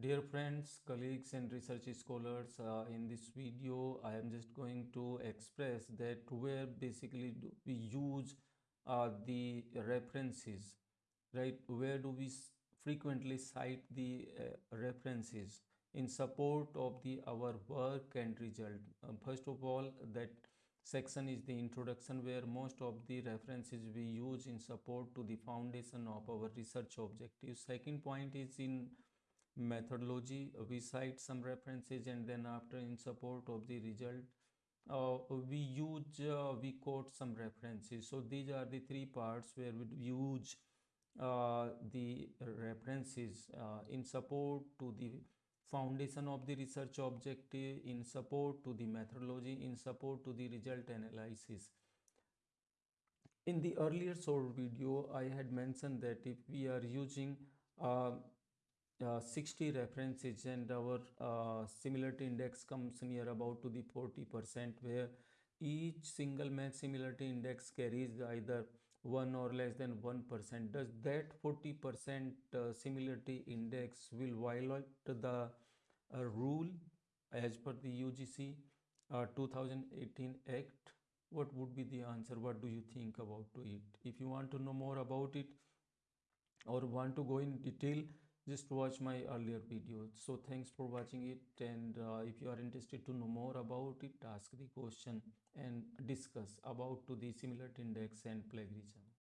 Dear friends, colleagues and research scholars, uh, in this video I am just going to express that where basically we use uh, the references, right? Where do we frequently cite the uh, references in support of the our work and result? Um, first of all, that section is the introduction where most of the references we use in support to the foundation of our research objectives. Second point is in methodology we cite some references and then after in support of the result uh, we use uh, we quote some references. So these are the three parts where we use uh, the references uh, in support to the foundation of the research objective in support to the methodology in support to the result analysis. In the earlier short video i had mentioned that if we are using uh, 60 references and our uh, similarity index comes near about to the 40 percent where each single match similarity index carries either one or less than one percent. Does that 40 percent uh, similarity index will violate the uh, rule as per the UGC uh, 2018 act? What would be the answer? What do you think about it? If you want to know more about it or want to go in detail just watch my earlier videos so thanks for watching it and uh, if you are interested to know more about it ask the question and discuss about to the similarity index and plagiarism